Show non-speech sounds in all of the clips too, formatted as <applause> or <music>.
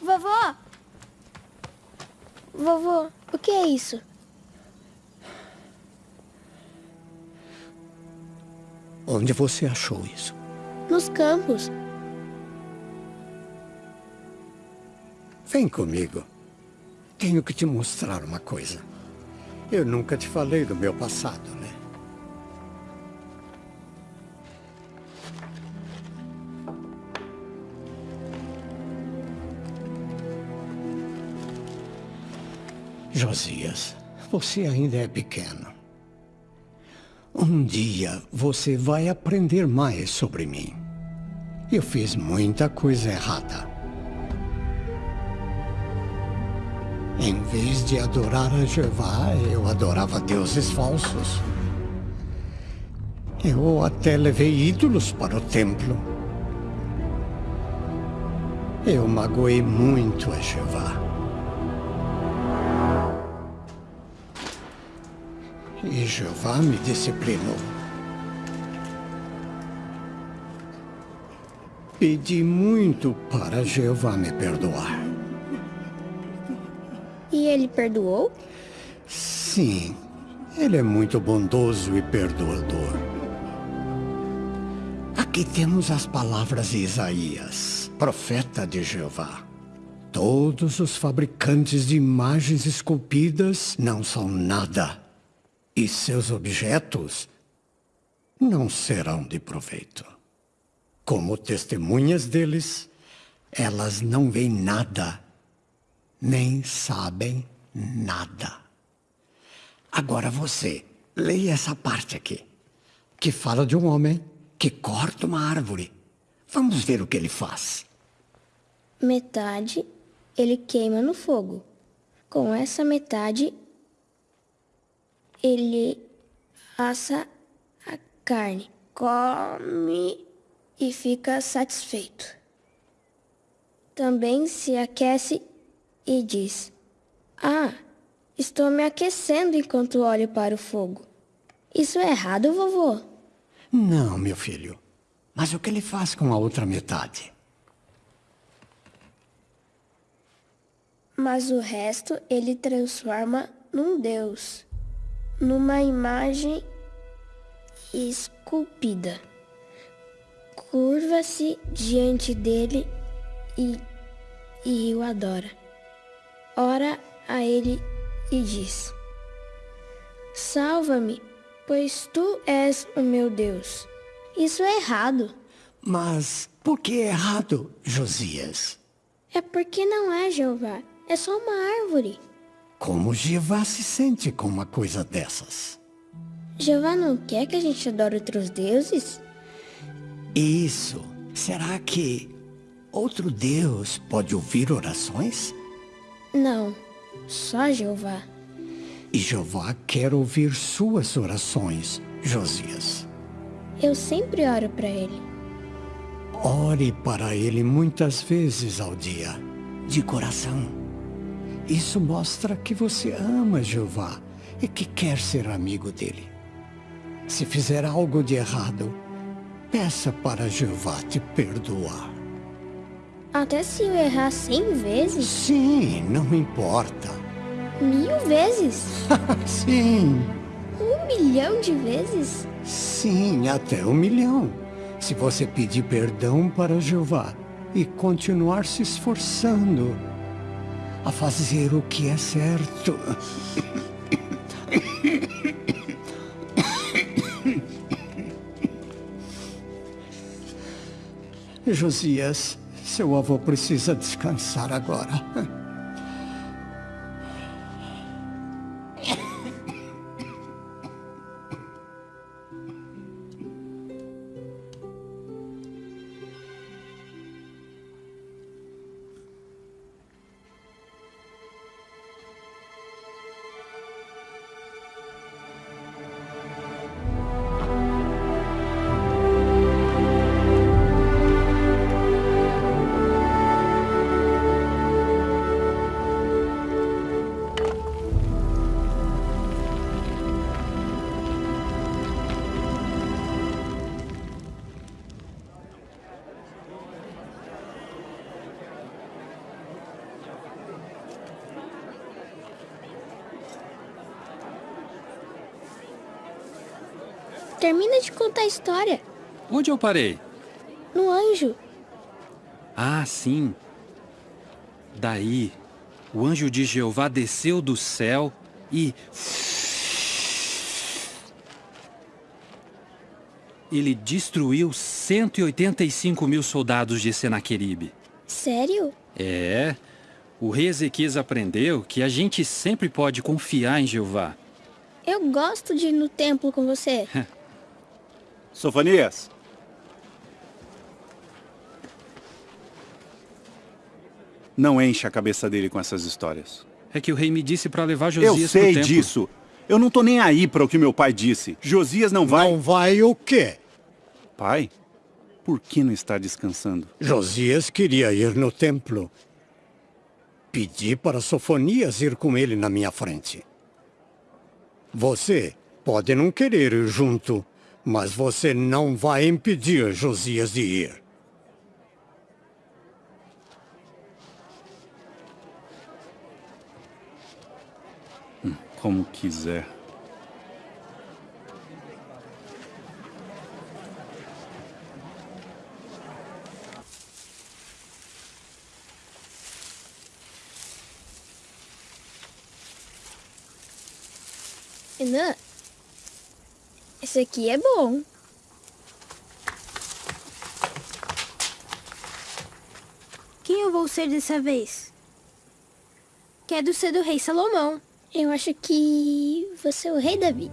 Vovô! Vovô, o que é isso? Onde você achou isso? Nos campos. Vem comigo. Tenho que te mostrar uma coisa. Eu nunca te falei do meu passado, Josias, você ainda é pequeno. Um dia você vai aprender mais sobre mim. Eu fiz muita coisa errada. Em vez de adorar a Jeová, eu adorava deuses falsos. Eu até levei ídolos para o templo. Eu magoei muito a Jeová. E Jeová me disciplinou. Pedi muito para Jeová me perdoar. E ele perdoou? Sim, ele é muito bondoso e perdoador. Aqui temos as palavras de Isaías, profeta de Jeová. Todos os fabricantes de imagens esculpidas não são nada e seus objetos não serão de proveito. Como testemunhas deles, elas não veem nada, nem sabem nada. Agora você, leia essa parte aqui, que fala de um homem que corta uma árvore. Vamos ver o que ele faz. Metade ele queima no fogo. Com essa metade, ele assa a carne, come e fica satisfeito. Também se aquece e diz: Ah, estou me aquecendo enquanto olho para o fogo. Isso é errado, vovô? Não, meu filho. Mas o que ele faz com a outra metade? Mas o resto ele transforma num deus numa imagem esculpida. Curva-se diante dele e, e o adora. Ora a ele e diz: Salva-me, pois tu és o meu Deus. Isso é errado. Mas por que é errado, Josias? É porque não é Jeová, é só uma árvore. Como Jeová se sente com uma coisa dessas? Jeová não quer que a gente adore outros deuses? Isso. Será que outro Deus pode ouvir orações? Não, só Jeová. E Jeová quer ouvir suas orações, Josias. Eu sempre oro para ele. Ore para ele muitas vezes ao dia, de coração. Isso mostra que você ama Jeová e que quer ser amigo dele. Se fizer algo de errado, peça para Jeová te perdoar. Até se eu errar cem vezes? Sim, não importa. Mil vezes? <laughs> Sim. Um milhão de vezes? Sim, até um milhão. Se você pedir perdão para Jeová e continuar se esforçando a fazer o que é certo. Josias, seu avô precisa descansar agora. Termina de contar a história. Onde eu parei? No anjo. Ah, sim. Daí, o anjo de Jeová desceu do céu e. Ele destruiu 185 mil soldados de Senaqueribe. Sério? É. O rei Ezequias aprendeu que a gente sempre pode confiar em Jeová. Eu gosto de ir no templo com você. <laughs> Sofonias. Não enche a cabeça dele com essas histórias. É que o rei me disse para levar Josias Eu sei disso. Eu não tô nem aí para o que meu pai disse. Josias não vai... Não vai o quê? Pai, por que não está descansando? Josias queria ir no templo. Pedi para Sofonias ir com ele na minha frente. Você pode não querer ir junto, mas você não vai impedir Josias de ir. Como quiser. Renan, esse aqui é bom. Quem eu vou ser dessa vez? Quero ser do rei Salomão. Eu acho que você é o rei Davi.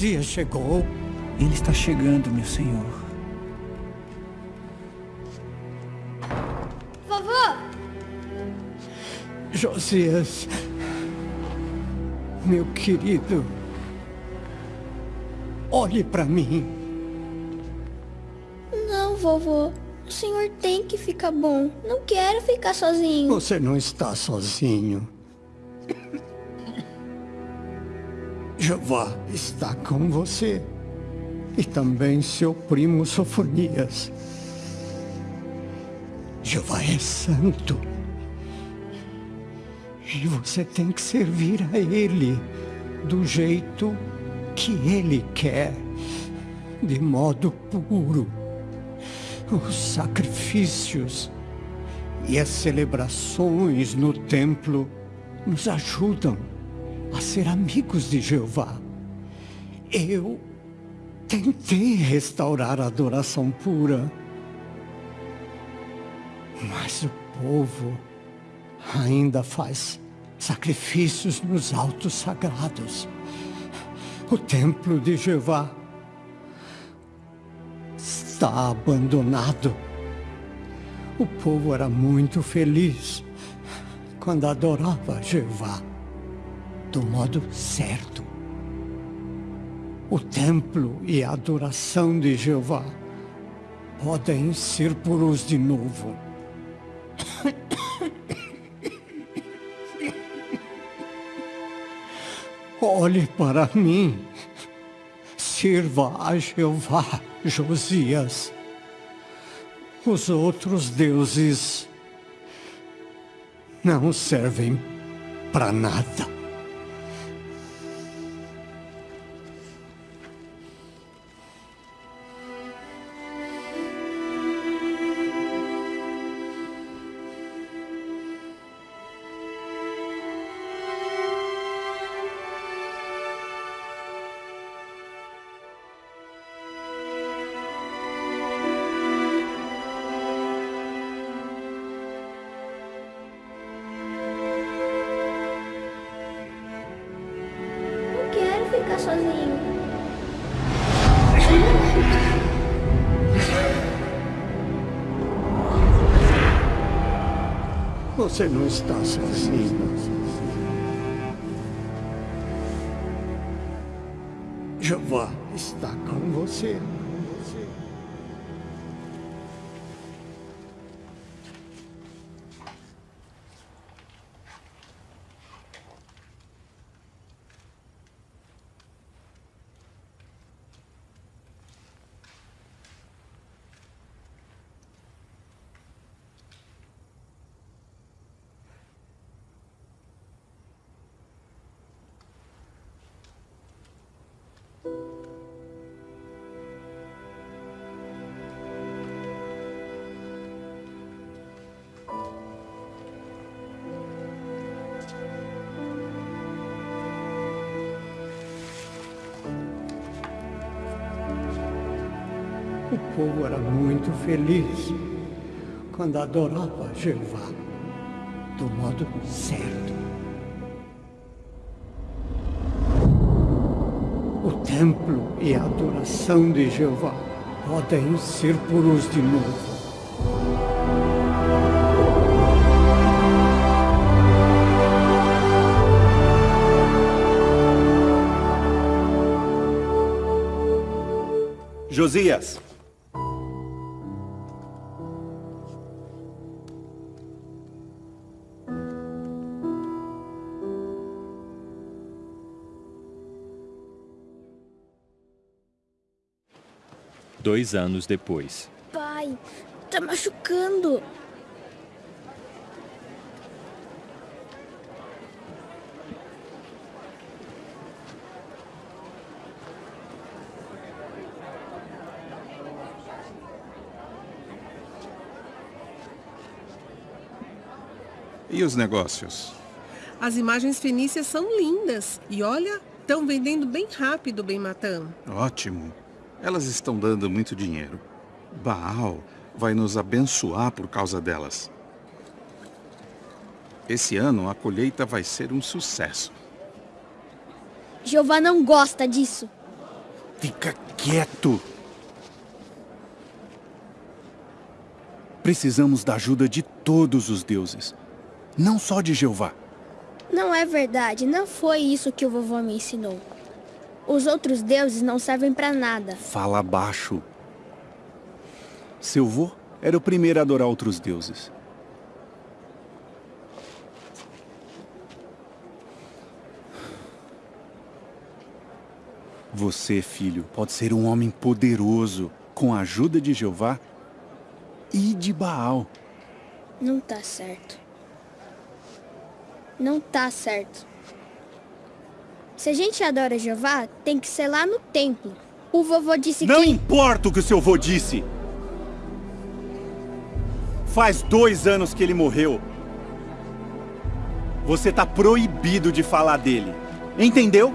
Josias chegou. Ele está chegando, meu senhor. Vovô! Josias. Meu querido. Olhe para mim. Não, vovô. O senhor tem que ficar bom. Não quero ficar sozinho. Você não está sozinho. Jeová está com você. E também seu primo Sofonias. Jeová é santo. E você tem que servir a Ele do jeito que Ele quer, de modo puro. Os sacrifícios e as celebrações no templo nos ajudam a ser amigos de Jeová. Eu tentei restaurar a adoração pura, mas o povo ainda faz sacrifícios nos altos sagrados. O templo de Jeová está abandonado. O povo era muito feliz quando adorava Jeová do modo certo. O templo e a adoração de Jeová podem ser puros de novo. Olhe para mim. Sirva a Jeová, Josias. Os outros deuses não servem para nada. Você não está sozinho. O povo era muito feliz quando adorava Jeová do modo certo. O templo e a adoração de Jeová podem ser puros de novo. Josias, Dois anos depois. Pai, tá machucando. E os negócios? As imagens fenícias são lindas. E olha, estão vendendo bem rápido, bem matando. Ótimo. Elas estão dando muito dinheiro. Baal vai nos abençoar por causa delas. Esse ano a colheita vai ser um sucesso. Jeová não gosta disso. fica quieto. Precisamos da ajuda de todos os deuses, não só de Jeová. Não é verdade, não foi isso que o vovô me ensinou. Os outros deuses não servem pra nada. Fala baixo. Seu vô era o primeiro a adorar outros deuses. Você, filho, pode ser um homem poderoso com a ajuda de Jeová e de Baal. Não tá certo. Não tá certo. Se a gente adora Jeová, tem que ser lá no templo. O vovô disse Não que... importa o que o seu vô disse. Faz dois anos que ele morreu. Você tá proibido de falar dele. Entendeu?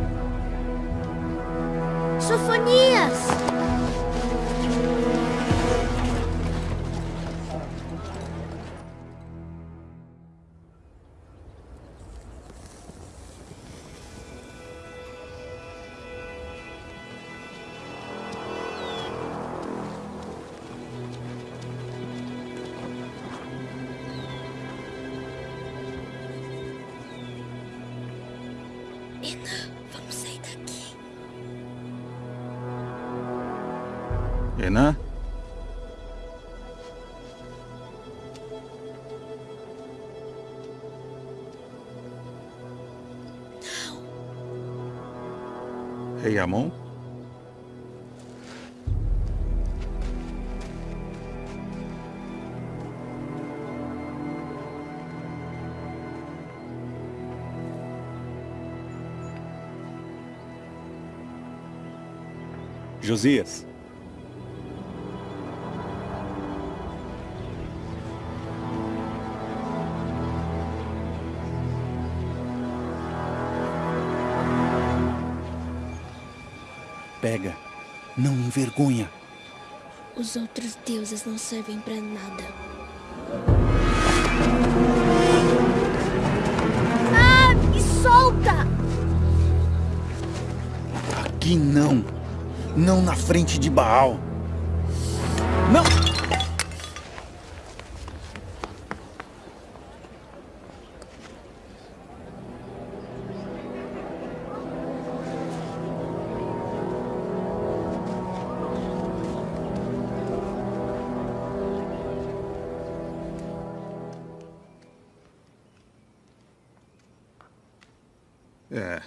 Josias. Pega. Não envergonha. Os outros deuses não servem pra nada. Ah, me solta! Aqui não. Não na frente de Baal. Não! É.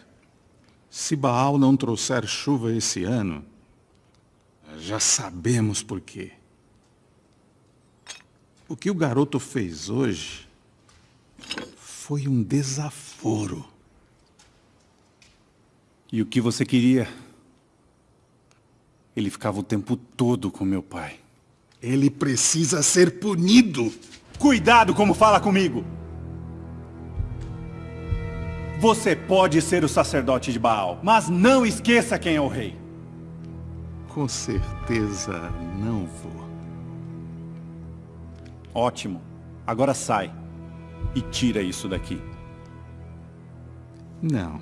Se Baal não trouxer chuva esse ano, já sabemos por quê. O que o garoto fez hoje foi um desaforo. E o que você queria? Ele ficava o tempo todo com meu pai. Ele precisa ser punido. Cuidado como fala comigo! Você pode ser o sacerdote de Baal, mas não esqueça quem é o rei. Com certeza não vou. Ótimo. Agora sai. E tira isso daqui. Não.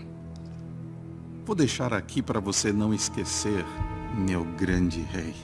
Vou deixar aqui para você não esquecer, meu grande rei.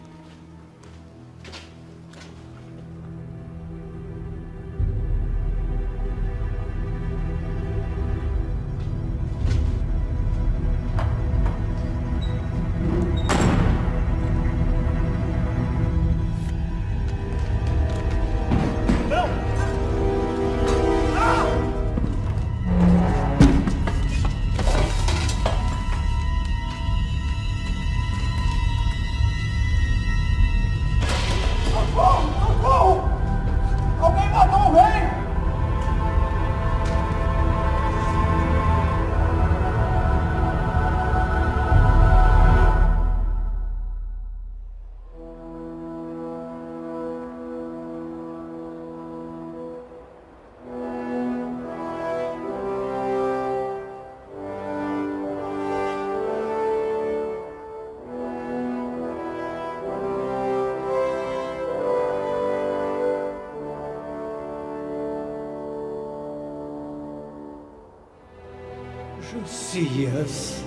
Josias,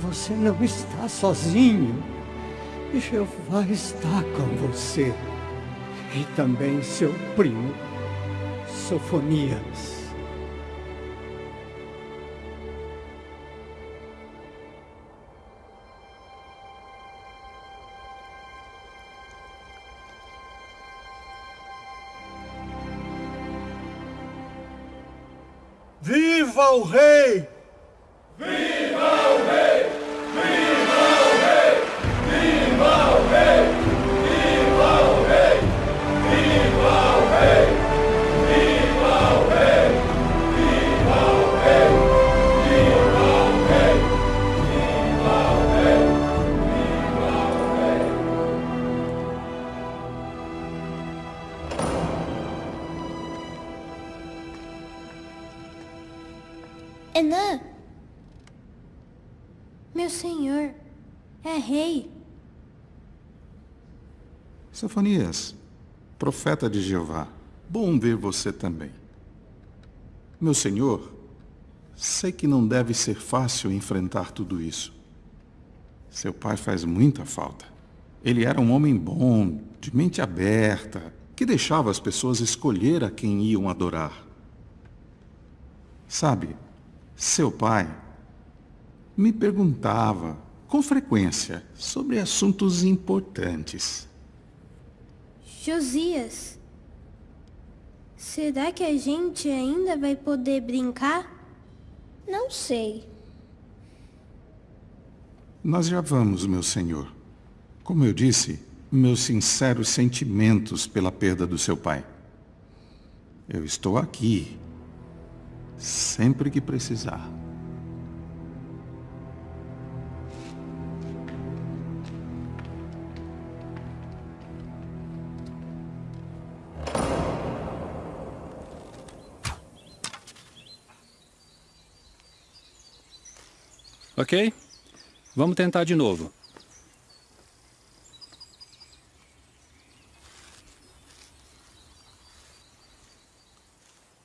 você não está sozinho. Jeová está com você. E também seu primo, Sofonias. Sofonias, profeta de Jeová, bom ver você também. Meu senhor, sei que não deve ser fácil enfrentar tudo isso. Seu pai faz muita falta. Ele era um homem bom, de mente aberta, que deixava as pessoas escolher a quem iam adorar. Sabe, seu pai me perguntava com frequência sobre assuntos importantes. Josias, será que a gente ainda vai poder brincar? Não sei. Nós já vamos, meu senhor. Como eu disse, meus sinceros sentimentos pela perda do seu pai. Eu estou aqui, sempre que precisar. Ok? Vamos tentar de novo.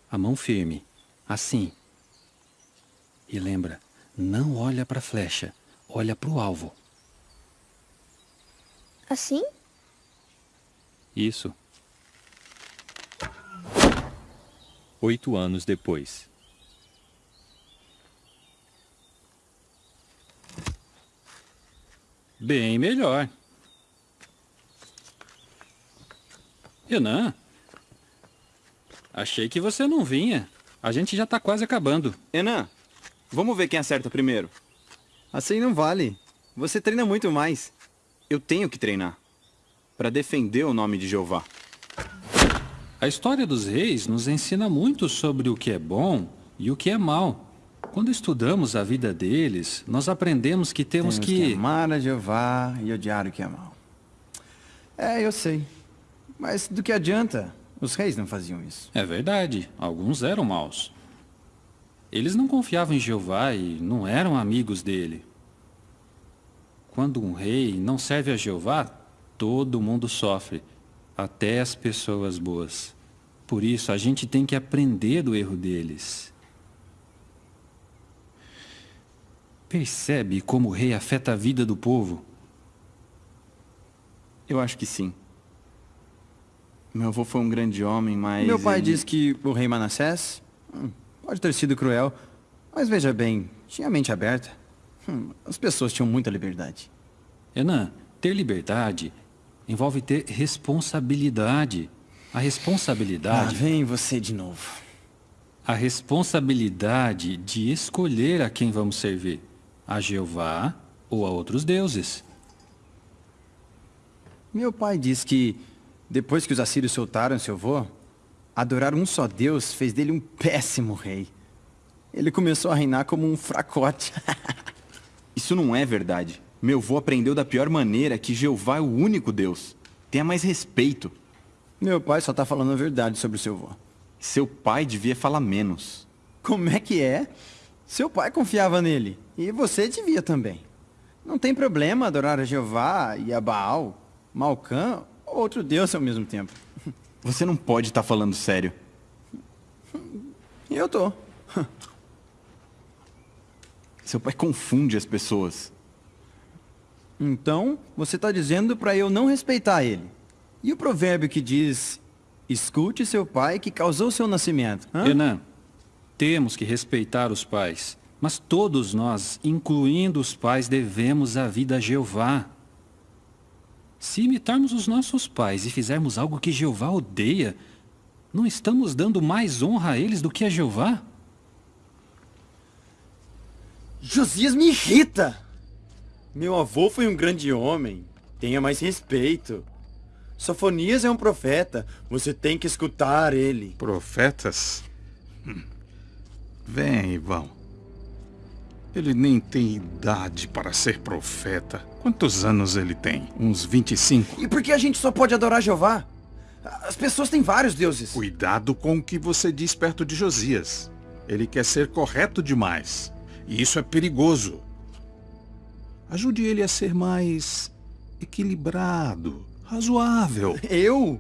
A mão firme. Assim. E lembra, não olha para a flecha, olha para o alvo. Assim? Isso. Oito anos depois. Bem melhor. Renan, achei que você não vinha. A gente já tá quase acabando. Enan, Vamos ver quem acerta primeiro. Assim não vale. Você treina muito mais. Eu tenho que treinar. Para defender o nome de Jeová. A história dos reis nos ensina muito sobre o que é bom e o que é mal. Quando estudamos a vida deles, nós aprendemos que temos, Temos que... que amar a Jeová e odiar o que é mal. É, eu sei. Mas do que adianta? Os reis não faziam isso. É verdade, alguns eram maus. Eles não confiavam em Jeová e não eram amigos dele. Quando um rei não serve a Jeová, todo mundo sofre, até as pessoas boas. Por isso, a gente tem que aprender do erro deles. Percebe como o rei afeta a vida do povo? Eu acho que sim. Meu avô foi um grande homem, mas... Meu pai ele- diz que o rei Manassés hum, pode ter sido cruel, mas veja bem, tinha a mente aberta. Hum, as pessoas tinham muita liberdade. Enan, ter liberdade envolve ter responsabilidade. A Ah, responsabilidade... vem você de novo. A responsabilidade de escolher a quem vamos servir. A Jeová ou a outros deuses. Meu pai diz que, depois que os assírios soltaram seu avô, adorar um só Deus fez dele um péssimo rei. Ele começou a reinar como um fracote. <laughs> Isso não é verdade. Meu avô aprendeu da pior maneira que Jeová é o único Deus. Tenha mais respeito. Meu pai só tá falando a verdade sobre o seu avô. Seu pai devia falar menos. Como é que é? Seu pai confiava nele. E você devia também. Não tem problema adorar a Jeová e a Baal, Malcã ou outro Deus ao mesmo tempo. <laughs> Você não pode estar falando sério. Eu tô. <laughs> Seu pai confunde as pessoas. Então, você tá dizendo pra eu não respeitar ele. E o provérbio que diz: escute seu pai que causou seu nascimento. Hã? Enan, temos que respeitar os pais. Mas todos nós, incluindo os pais, devemos a vida a Jeová. Se imitarmos os nossos pais e fizermos algo que Jeová odeia, não estamos dando mais honra a eles do que a Jeová? Josias me irrita! Meu avô foi um grande homem. Tenha mais respeito. Sofonias é um profeta. Você tem que escutar ele. Profetas? Hum. Vem, Ivão. Ele nem tem idade para ser profeta. Quantos anos ele tem? Uns 25? E por que a gente só pode adorar Jeová? As pessoas têm vários deuses. Cuidado com o que você diz perto de Josias. Ele quer ser correto demais. E isso é perigoso. Ajude ele a ser mais equilibrado, razoável. Eu?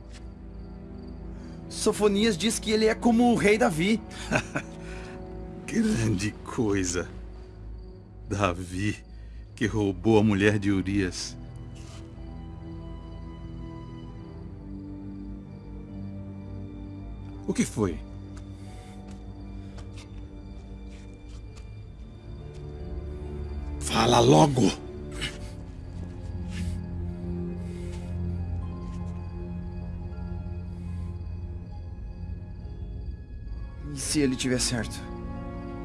Sofonias diz que ele é como o rei Davi. <laughs> Grande coisa. Davi, que roubou a mulher de Urias. O que foi? Fala logo! E se ele tiver certo?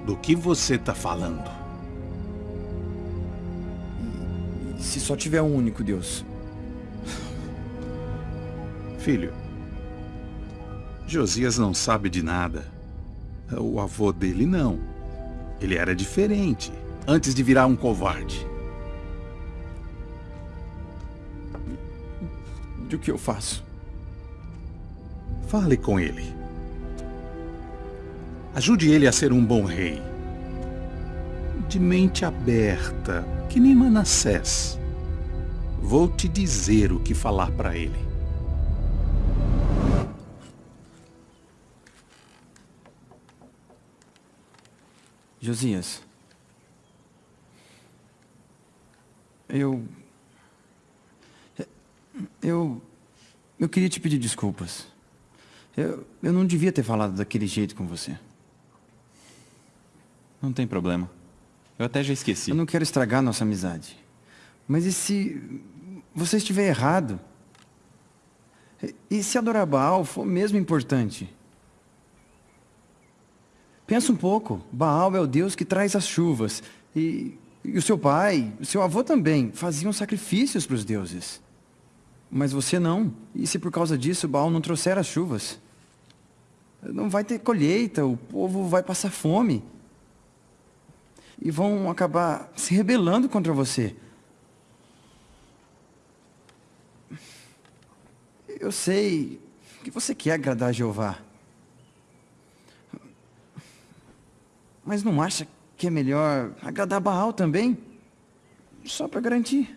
Do que você tá falando? Se só tiver um único Deus? Filho, Josias não sabe de nada. O avô dele não. Ele era diferente, antes de virar um covarde. Do que eu faço? Fale com ele. Ajude ele a ser um bom rei. De mente aberta, que nem Manassés. Vou te dizer o que falar para ele. Josias. Eu. Eu. Eu queria te pedir desculpas. Eu, eu não devia ter falado daquele jeito com você. Não tem problema. Eu até já esqueci. Eu não quero estragar nossa amizade. Mas e se você estiver errado? E- se adorar Baal for mesmo importante? Pensa um pouco. Baal é o Deus que traz as chuvas. E, e o seu pai, o seu avô também, faziam sacrifícios para os deuses. Mas você não. E se por causa disso Baal não trouxer as chuvas? Não vai ter colheita, o povo vai passar fome. E vão acabar se rebelando contra você. Eu sei que você quer agradar a Jeová. Mas não acha que é melhor agradar Baal também? Só para garantir.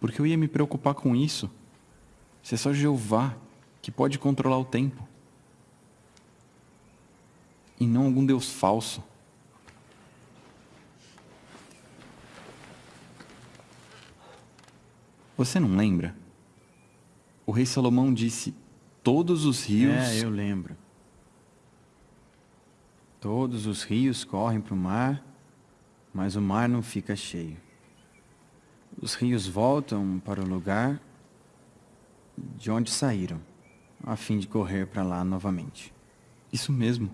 Porque eu ia me preocupar com isso. Se é só Jeová que pode controlar o tempo. E não algum Deus falso. Você não lembra? O rei Salomão disse todos os rios... É, eu lembro. Todos os rios correm para o mar, mas o mar não fica cheio. Os rios voltam para o lugar de onde saíram, a fim de correr para lá novamente. Isso mesmo.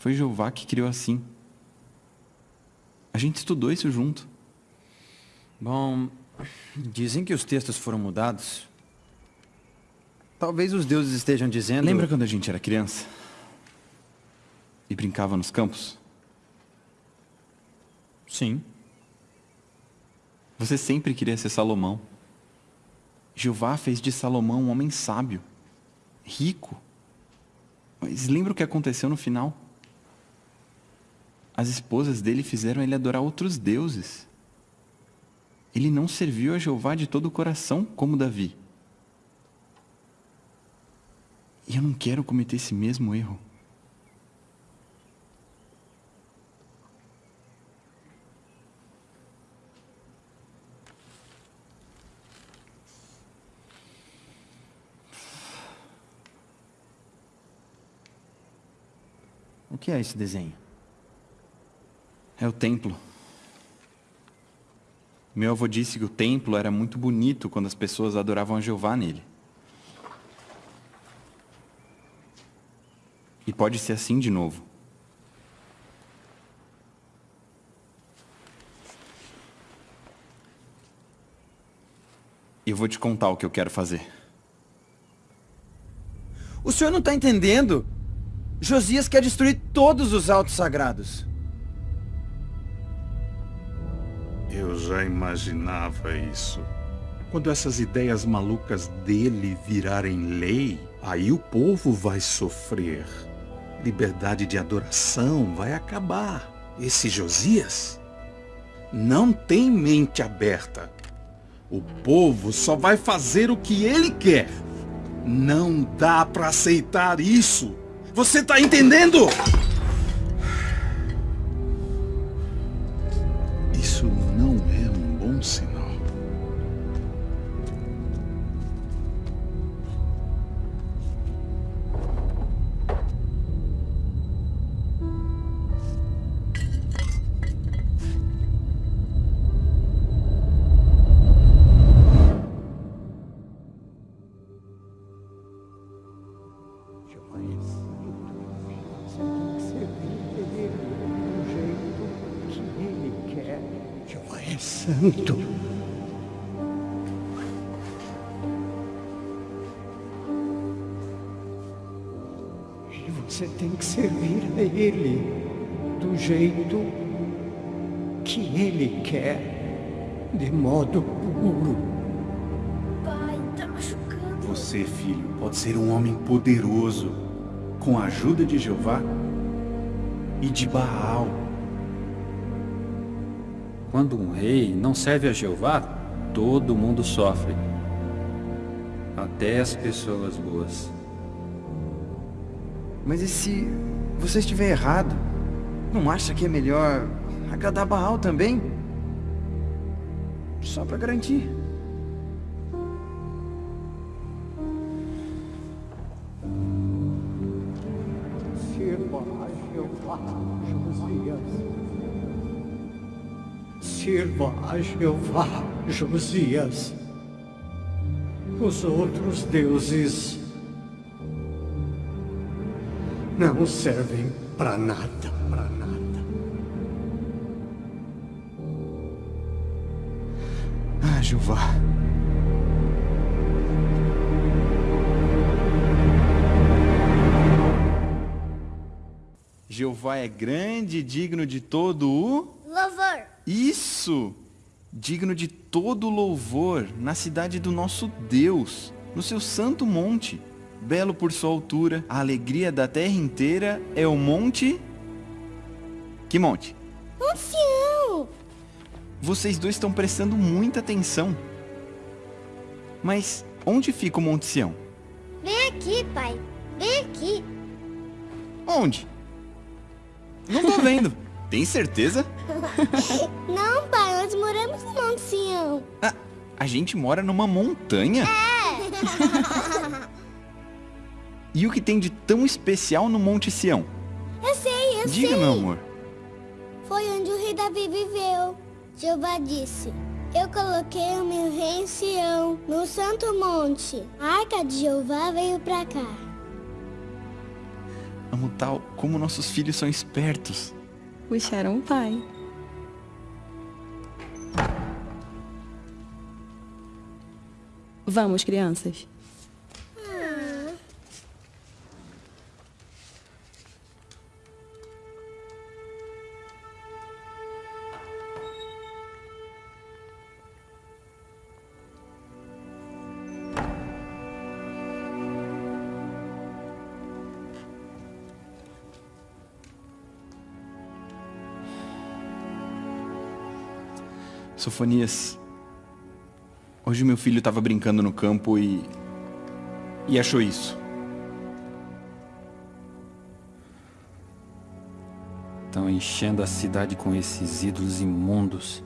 Foi Jeová que criou assim. A gente estudou isso junto. Bom, dizem que os textos foram mudados Talvez os deuses estejam dizendo... Lembra quando a gente era criança? E brincava nos campos? Sim. Você sempre queria ser Salomão. Jeová fez de Salomão um homem sábio, rico. Mas lembra o que aconteceu no final? As esposas dele fizeram ele adorar outros deuses. Ele não serviu a Jeová de todo o coração como Davi. E eu não quero cometer esse mesmo erro. O que é esse desenho? É o templo. Meu avô disse que o templo era muito bonito quando as pessoas adoravam a Jeová nele. E pode ser assim de novo. Eu vou te contar o que eu quero fazer. O senhor não está entendendo? Josias quer destruir todos os altos sagrados. Eu já imaginava isso. Quando essas ideias malucas dele virarem lei, aí o povo vai sofrer liberdade de adoração vai acabar. Esse Josias não tem mente aberta. O povo só vai fazer o que ele quer. Não dá para aceitar isso. Você tá entendendo? Homem poderoso, com a ajuda de Jeová e de Baal. Quando um rei não serve a Jeová, todo mundo sofre. Até as pessoas boas. Mas e se você estiver errado? Não acha que é melhor agradar Baal também? Só para garantir. A Jeová, Josias. Os outros deuses não servem para nada, para nada. Ah, Jeová. Jeová é grande e digno de todo o... Louvor. Isso! Digno de todo louvor na cidade do nosso Deus, no seu santo monte. Belo por sua altura, a alegria da terra inteira é o monte... Que monte? Monte Sião. Vocês dois estão prestando muita atenção. Mas onde fica o Monte Sião? Vem aqui, pai. Vem aqui. Onde? Não tô vendo. <laughs> Tem certeza? <laughs> Não, pai, nós moramos no Monte Sião. Ah, a gente mora numa montanha? É. <laughs> E o que tem de tão especial no Monte Sião? Eu sei, eu Diga, sei. meu amor. Foi onde o rei Davi viveu. Jeová disse, eu coloquei o meu rei em Sião, no santo monte. A arca de Jeová veio pra cá. Amo tal como nossos filhos são espertos. Puxaram o pai. Vamos, crianças. Sofonias, hoje meu filho estava brincando no campo e... e achou isso. Estão enchendo a cidade com esses ídolos imundos.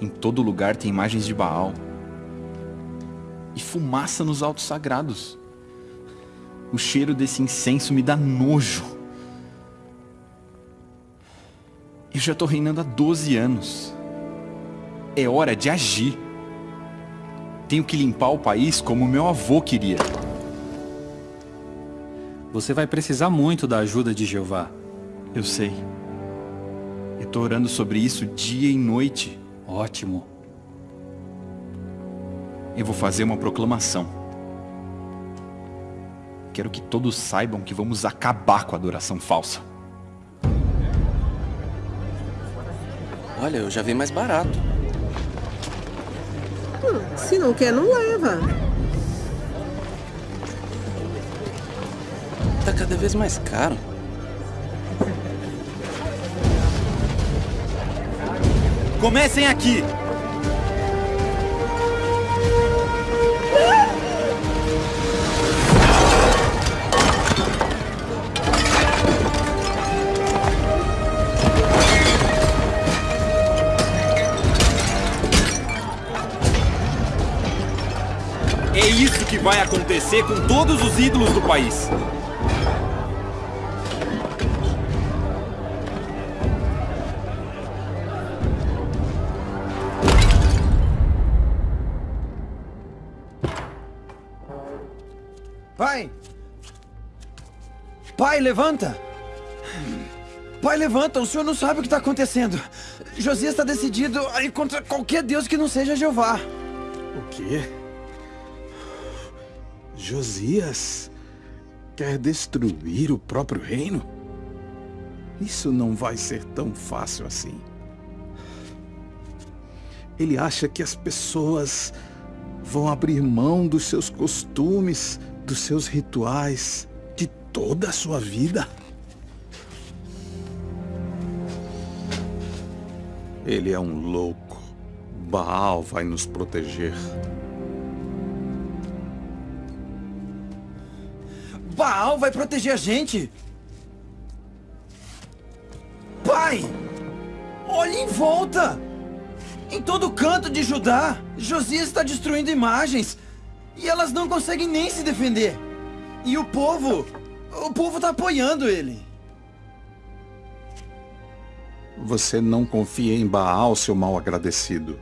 Em todo lugar tem imagens de Baal. E fumaça nos altos sagrados. O cheiro desse incenso me dá nojo. Eu já tô reinando há 12 anos. É hora de agir. Tenho que limpar o país como meu avô queria. Você vai precisar muito da ajuda de Jeová. Eu sei. Eu tô orando sobre isso dia e noite. Ótimo. Eu vou fazer uma proclamação. Quero que todos saibam que vamos acabar com a adoração falsa. Olha, eu já vi mais barato. Hum, se não quer, não leva. Tá cada vez mais caro. Comecem aqui! Que vai acontecer com todos os ídolos do país. Pai! Pai, levanta! Pai, levanta! O senhor não sabe o que está acontecendo. Josias está decidido a ir contra qualquer Deus que não seja Jeová. O quê? Josias quer destruir o próprio reino? Isso não vai ser tão fácil assim. Ele acha que as pessoas vão abrir mão dos seus costumes, dos seus rituais, de toda a sua vida. Ele é um louco. Baal vai nos proteger. Baal vai proteger a gente! Pai! Olhe em volta! Em todo canto de Judá, Josias está destruindo imagens. E elas não conseguem nem se defender. E o povo... O povo está apoiando ele. Você não confia em Baal, seu mal agradecido.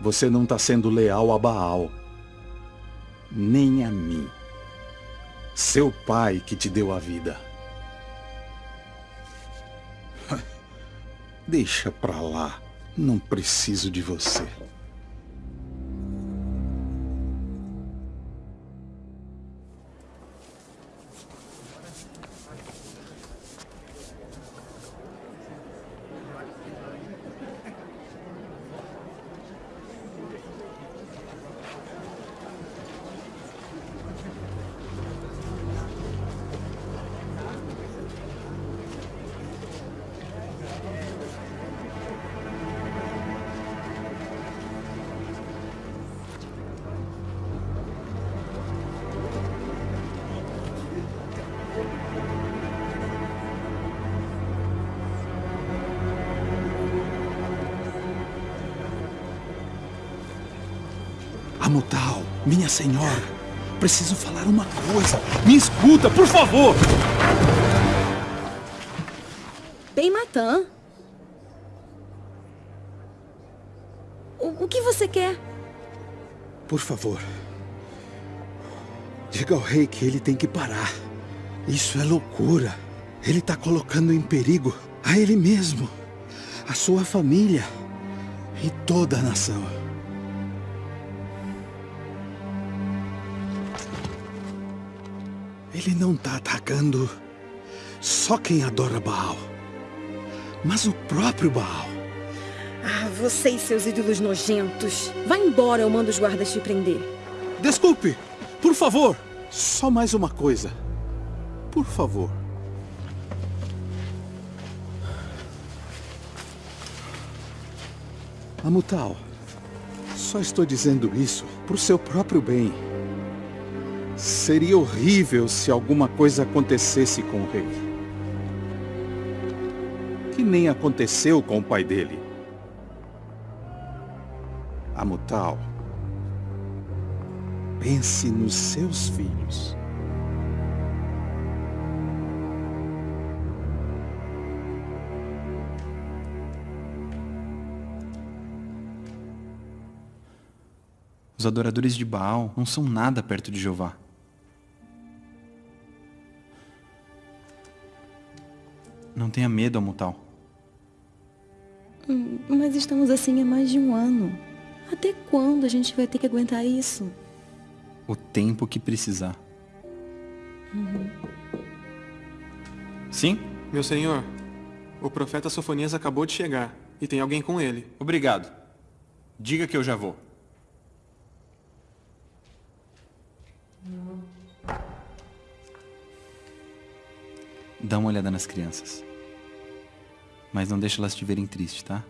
Você não está sendo leal a Baal. Nem a mim. Seu pai que te deu a vida. <laughs> Deixa pra lá. Não preciso de você. Amutal, minha senhora, preciso falar uma coisa. Me escuta, por favor! Bem Matan. O, o que você quer? Por favor. Diga ao rei que ele tem que parar. Isso é loucura. Ele está colocando em perigo a ele mesmo, a sua família e toda a nação. Ele não está atacando só quem adora Baal, mas o próprio Baal. Ah, você e seus ídolos nojentos. Vai embora, eu mando os guardas te prender. Desculpe, por favor. Só mais uma coisa. Por favor. Amutal, só estou dizendo isso pro seu próprio bem. Seria horrível se alguma coisa acontecesse com o rei. Que nem aconteceu com o pai dele. Amutal, pense nos seus filhos. Os adoradores de Baal não são nada perto de Jeová. Não tenha medo, Amutal. Hum, Mas estamos assim há mais de um ano. Até quando a gente vai ter que aguentar isso? O tempo que precisar. Uhum. Sim? Meu senhor, o profeta Sofonias acabou de chegar e tem alguém com ele. Obrigado. Diga que eu já vou. Dá uma olhada nas crianças. Mas não deixa elas te verem triste, tá?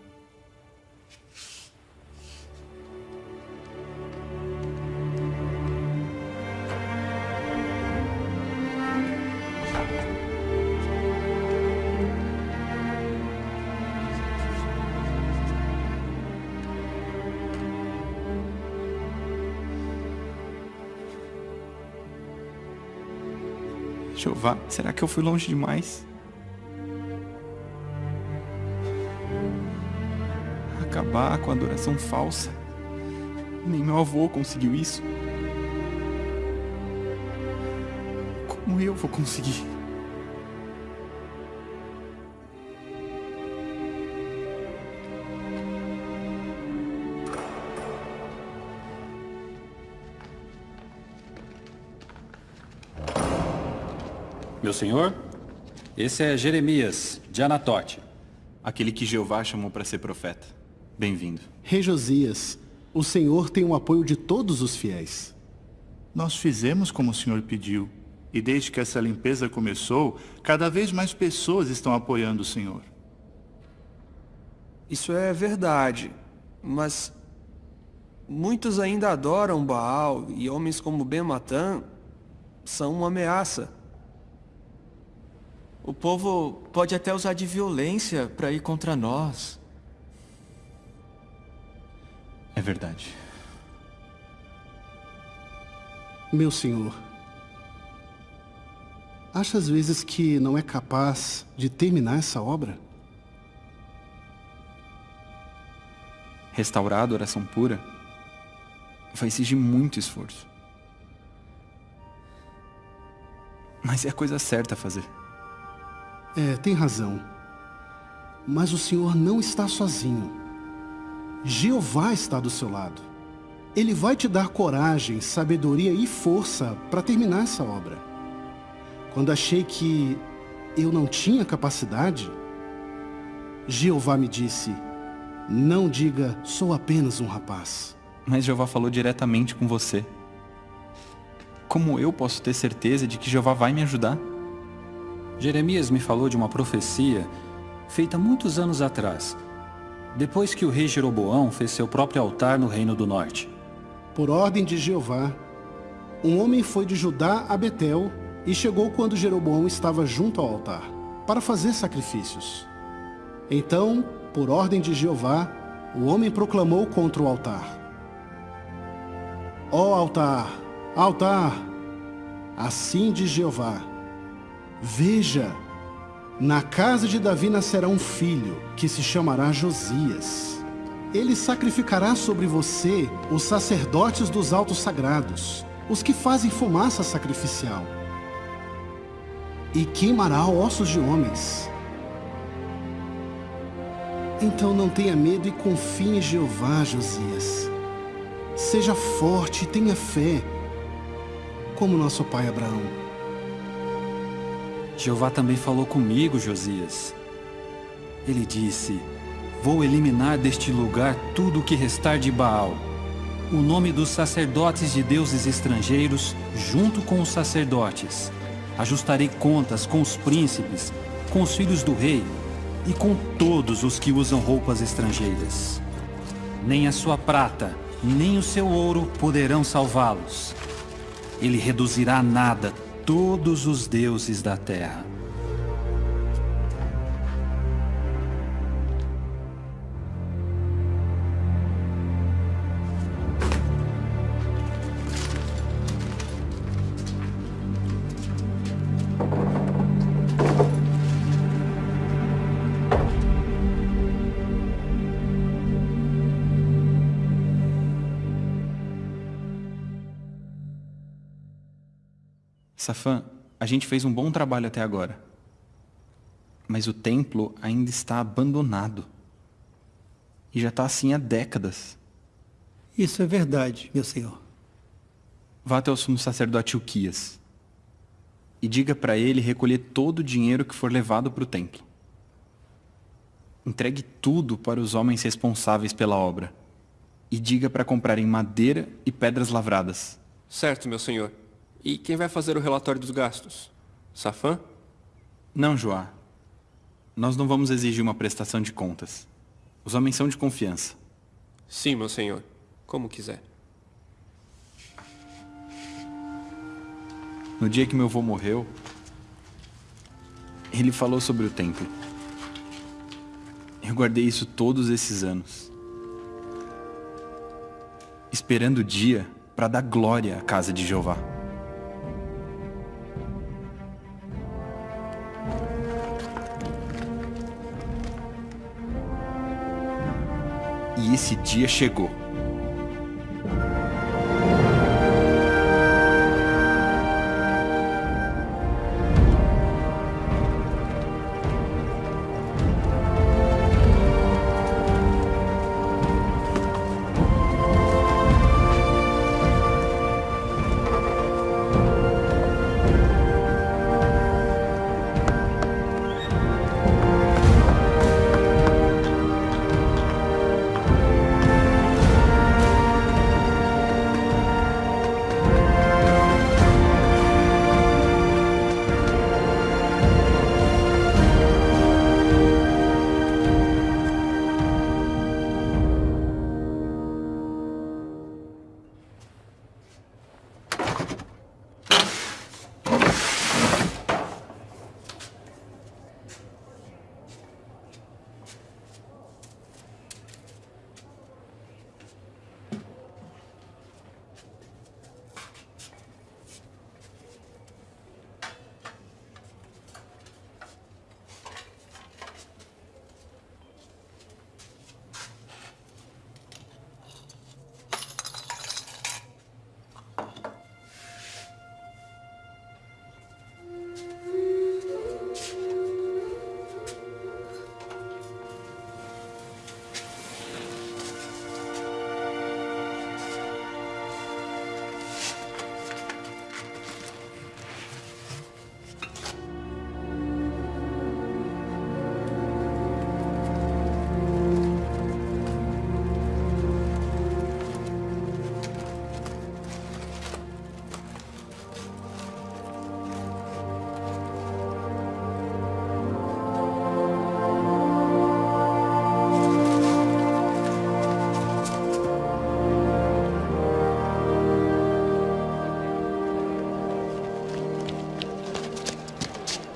Jeová, será que eu fui longe demais? Acabar com a adoração falsa. Nem meu avô conseguiu isso. Como eu vou conseguir? Meu senhor, esse é Jeremias, de Anatote. Aquele que Jeová chamou para ser profeta. Bem-vindo. Rei Josias, o Senhor tem o apoio de todos os fiéis. Nós fizemos como o Senhor pediu. E desde que essa limpeza começou, cada vez mais pessoas estão apoiando o Senhor. Isso é verdade, mas muitos ainda adoram Baal e homens como Ben Matan são uma ameaça. O povo pode até usar de violência para ir contra nós. É verdade. Meu senhor, acha às vezes que não é capaz de terminar essa obra? Restaurar a adoração pura vai exigir muito esforço. Mas é a coisa certa a fazer. É, tem razão. Mas o Senhor não está sozinho. Jeová está do seu lado. Ele vai te dar coragem, sabedoria e força para terminar essa obra. Quando achei que eu não tinha capacidade, Jeová me disse: Não diga, sou apenas um rapaz. Mas Jeová falou diretamente com você. Como eu posso ter certeza de que Jeová vai me ajudar? Jeremias me falou de uma profecia feita muitos anos atrás, depois que o rei Jeroboão fez seu próprio altar no Reino do Norte. Por ordem de Jeová, um homem foi de Judá a Betel e chegou quando Jeroboão estava junto ao altar, para fazer sacrifícios. Então, por ordem de Jeová, o homem proclamou contra o altar. Ó altar, altar, assim diz Jeová, veja, na casa de Davi nascerá um filho, que se chamará Josias. Ele sacrificará sobre você os sacerdotes dos altos sagrados, os que fazem fumaça sacrificial, e queimará ossos de homens. Então não tenha medo e confie em Jeová, Josias. Seja forte e tenha fé, como nosso pai Abraão. Jeová também falou comigo, Josias. Ele disse, vou eliminar deste lugar tudo o que restar de Baal. O nome dos sacerdotes de deuses estrangeiros, junto com os sacerdotes. Ajustarei contas com os príncipes, com os filhos do rei e com todos os que usam roupas estrangeiras. Nem a sua prata, nem o seu ouro poderão salvá-los. Ele reduzirá nada todos os deuses da terra. Safã, a gente fez um bom trabalho até agora. Mas o templo ainda está abandonado. E já está assim há décadas. Isso é verdade, meu senhor. Vá até o sumo sacerdote Uquias. E diga para ele recolher todo o dinheiro que for levado para o templo. Entregue tudo para os homens responsáveis pela obra. E diga para comprarem madeira e pedras lavradas. Certo, meu senhor. E quem vai fazer o relatório dos gastos? Safã? Não, Joá. Nós não vamos exigir uma prestação de contas. Os homens são de confiança. Sim, meu senhor. Como quiser. No dia que meu avô morreu, ele falou sobre o templo. Eu guardei isso todos esses anos. Esperando o dia para dar glória à casa de Jeová. E esse dia chegou.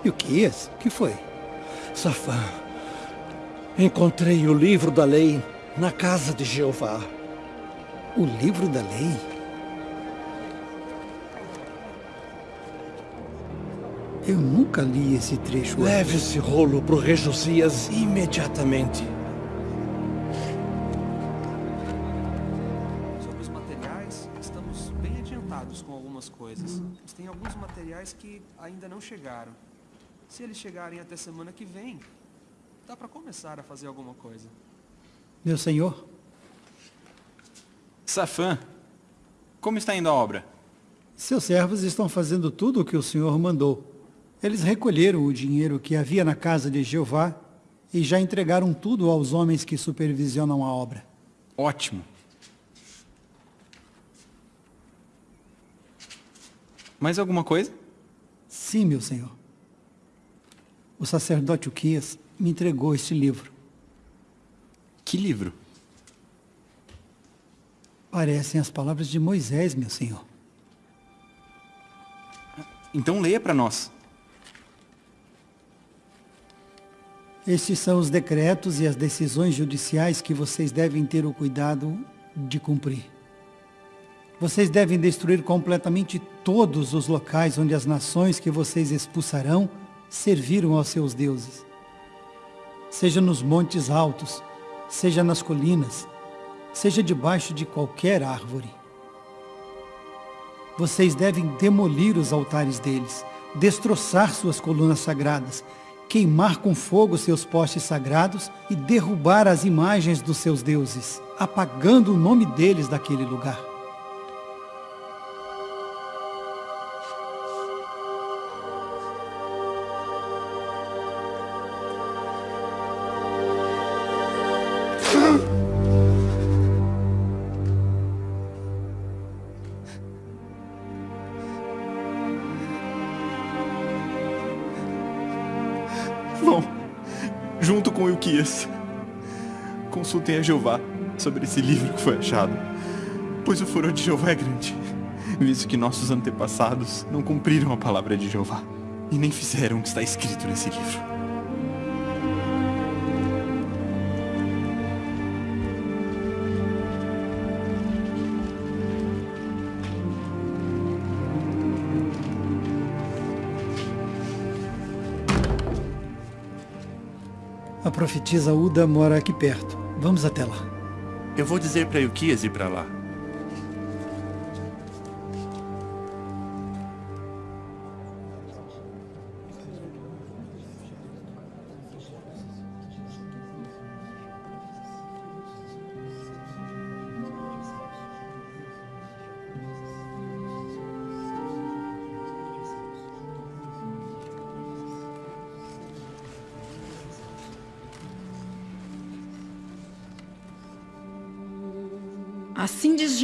E o que é esse? O que foi? Safã, encontrei o livro da lei na casa de Jeová. O livro da lei? Eu nunca li esse trecho. Leve esse rolo para o rei Josias imediatamente. Sobre os materiais, estamos bem adiantados com algumas coisas. Mas tem alguns materiais que ainda não chegaram. Se eles chegarem até semana que vem, dá para começar a fazer alguma coisa. Meu senhor? Safã, como está indo a obra? Seus servos estão fazendo tudo o que o senhor mandou. Eles recolheram o dinheiro que havia na casa de Jeová e já entregaram tudo aos homens que supervisionam a obra. Ótimo. Mais alguma coisa? Sim, meu senhor. O sacerdote Uquias me entregou este livro. Que livro? Parecem as palavras de Moisés, meu senhor. Então leia para nós. Estes são os decretos e as decisões judiciais que vocês devem ter o cuidado de cumprir. Vocês devem destruir completamente todos os locais onde as nações que vocês expulsarão serviram aos seus deuses. Seja nos montes altos, seja nas colinas, seja debaixo de qualquer árvore. Vocês devem demolir os altares deles, destroçar suas colunas sagradas, queimar com fogo seus postes sagrados e derrubar as imagens dos seus deuses, apagando o nome deles daquele lugar. Consultem a Jeová sobre esse livro que foi achado, pois o furor de Jeová é grande, visto que nossos antepassados não cumpriram a palavra de Jeová e nem fizeram o que está escrito nesse livro. A profetisa Uda mora aqui perto. Vamos até lá. Eu vou dizer para Ilquias ir para lá.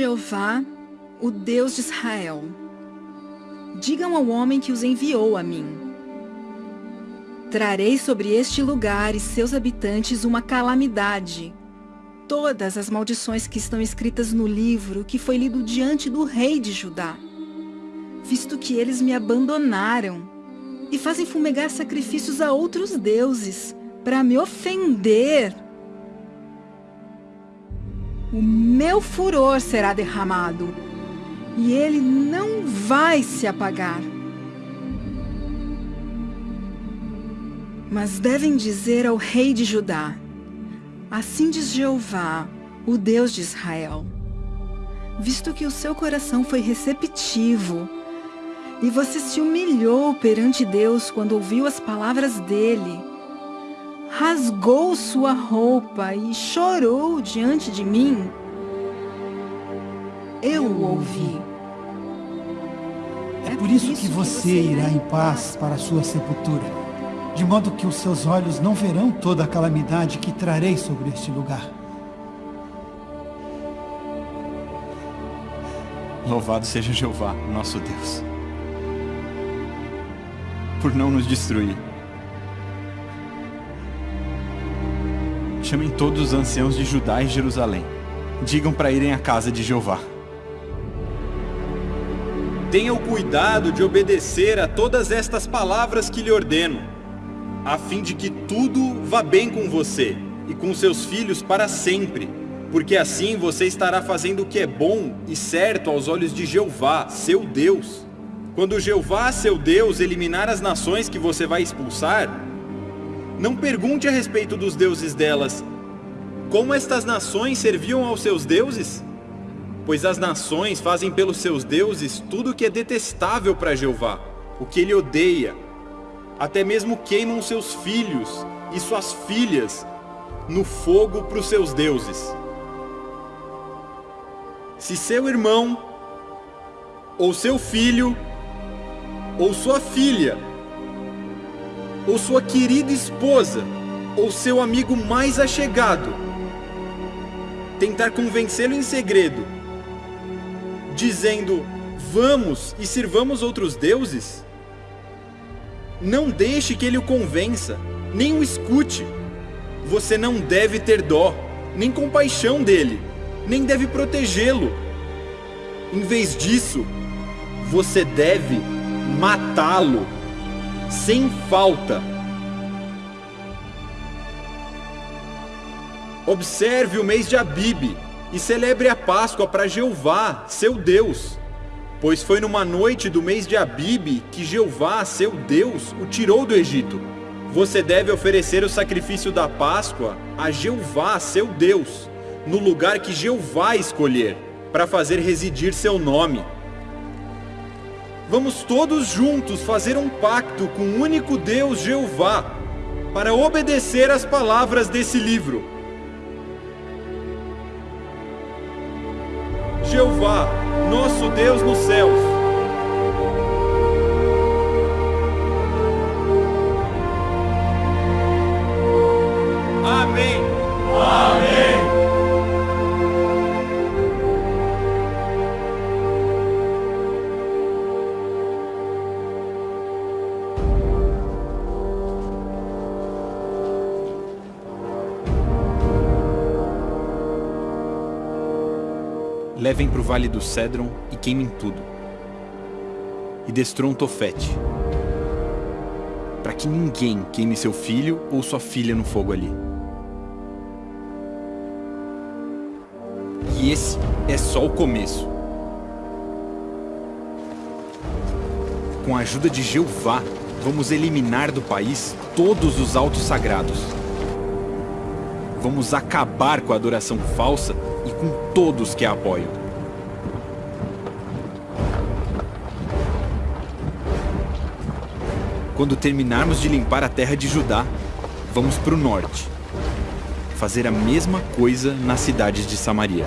Jeová, o Deus de Israel. Digam ao homem que os enviou a mim. Trarei sobre este lugar e seus habitantes uma calamidade. Todas as maldições que estão escritas no livro que foi lido diante do rei de Judá. Visto que eles me abandonaram e fazem fumegar sacrifícios a outros deuses para me ofender o meu furor será derramado, e ele não vai se apagar. Mas devem dizer ao rei de Judá, assim diz Jeová, o Deus de Israel, visto que o seu coração foi receptivo, e você se humilhou perante Deus quando ouviu as palavras dele, rasgou sua roupa e chorou diante de mim, eu o ouvi. É por isso que você irá em paz para a sua sepultura, de modo que os seus olhos não verão toda a calamidade que trarei sobre este lugar. Louvado seja Jeová, nosso Deus, por não nos destruir. Chamem todos os anciãos de Judá e Jerusalém. Digam para irem à casa de Jeová. Tenha o cuidado de obedecer a todas estas palavras que lhe ordeno, a fim de que tudo vá bem com você e com seus filhos para sempre, porque assim você estará fazendo o que é bom e certo aos olhos de Jeová, seu Deus. Quando Jeová, seu Deus, eliminar as nações que você vai expulsar, não pergunte a respeito dos deuses delas, como estas nações serviam aos seus deuses? Pois as nações fazem pelos seus deuses tudo o que é detestável para Jeová, o que ele odeia. Até mesmo queimam seus filhos e suas filhas no fogo para os seus deuses. Se seu irmão, ou seu filho, ou sua filha, ou sua querida esposa, ou seu amigo mais achegado, tentar convencê-lo em segredo, dizendo: Vamos e sirvamos outros deuses? Não deixe que ele o convença, nem o escute. Você não deve ter dó, nem compaixão dele, nem deve protegê-lo. Em vez disso, você deve matá-lo, sem falta. Observe o mês de Abibe e celebre a Páscoa para Jeová, seu Deus. Pois foi numa noite do mês de Abibe que Jeová, seu Deus, o tirou do Egito. Você deve oferecer o sacrifício da Páscoa a Jeová, seu Deus, no lugar que Jeová escolher, para fazer residir seu nome. Vamos todos juntos fazer um pacto com o único Deus Jeová, para obedecer às palavras desse livro. Jeová, nosso Deus nos céus. Levem para o vale do Cedron e queimem tudo. E destruam Tofete. Para que ninguém queime seu filho ou sua filha no fogo ali. E esse é só o começo. Com a ajuda de Jeová, vamos eliminar do país todos os altos sagrados. Vamos acabar com a adoração falsa e com todos que a apoiam. Quando terminarmos de limpar a terra de Judá, vamos para o norte. Fazer a mesma coisa nas cidades de Samaria.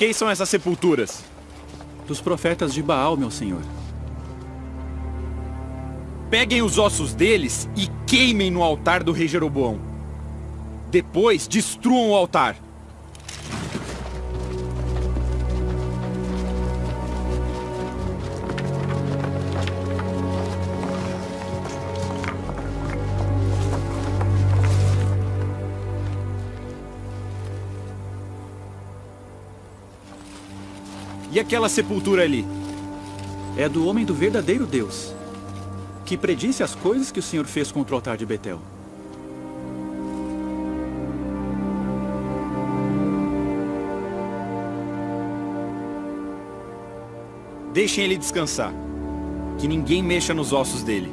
Quem são essas sepulturas? Dos profetas de Baal, meu senhor. Peguem os ossos deles e queimem no altar do rei Jeroboão. Depois destruam o altar. Aquela sepultura ali? É do homem do verdadeiro Deus, que predisse as coisas que o Senhor fez contra o altar de Betel. Deixem ele descansar. Que ninguém mexa nos ossos dele.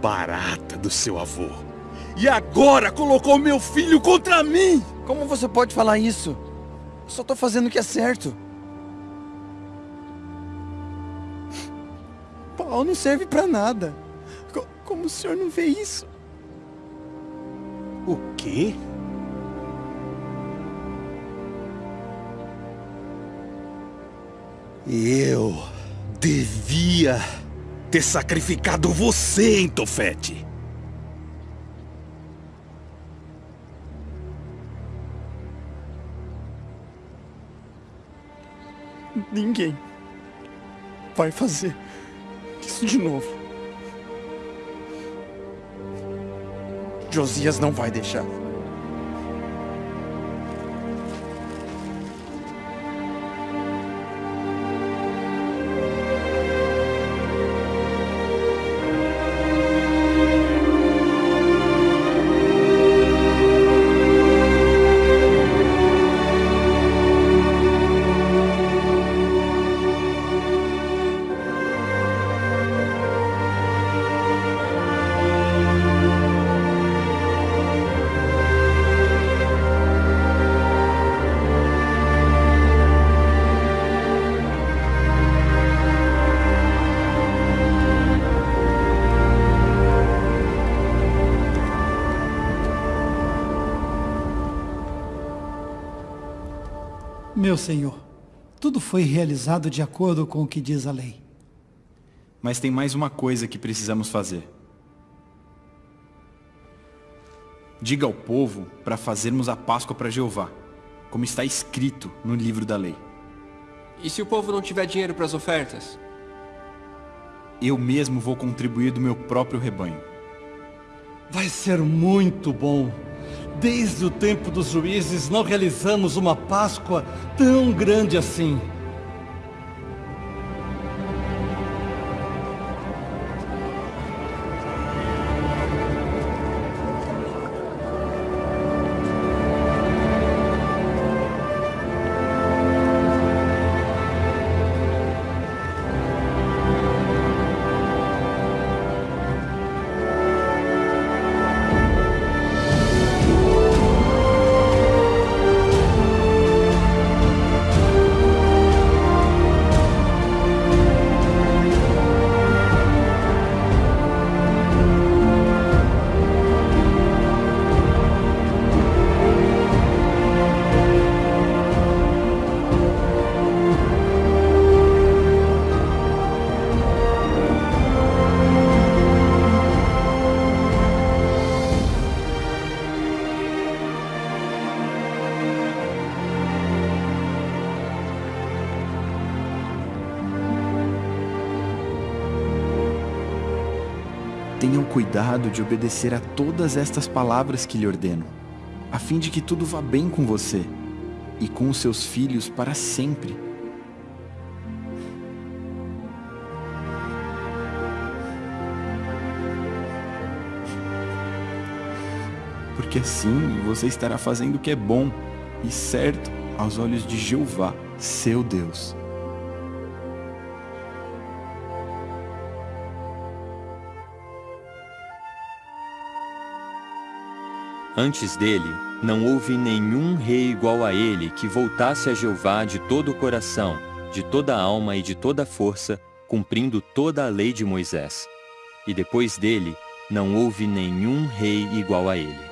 Barata do seu avô. E agora colocou meu filho contra mim! Como você pode falar isso? Eu só tô fazendo o que é certo. Paulo não serve pra nada. Co- Como o senhor não vê isso? O quê? Eu devia ter sacrificado você, hein, Tofete? Ninguém vai fazer isso de novo. Josias não vai deixar. Foi realizado de acordo com o que diz a lei. Mas tem mais uma coisa que precisamos fazer. Diga ao povo para fazermos a Páscoa para Jeová, como está escrito no livro da lei. E se o povo não tiver dinheiro para as ofertas? Eu mesmo vou contribuir do meu próprio rebanho. Vai ser muito bom. Desde o tempo dos juízes não realizamos uma Páscoa tão grande assim. cuidado de obedecer a todas estas palavras que lhe ordeno, a fim de que tudo vá bem com você e com os seus filhos para sempre. Porque assim você estará fazendo o que é bom e certo aos olhos de Jeová, seu Deus. Antes dele, não houve nenhum rei igual a ele que voltasse a Jeová de todo o coração, de toda a alma e de toda a força, cumprindo toda a lei de Moisés. E depois dele, não houve nenhum rei igual a ele.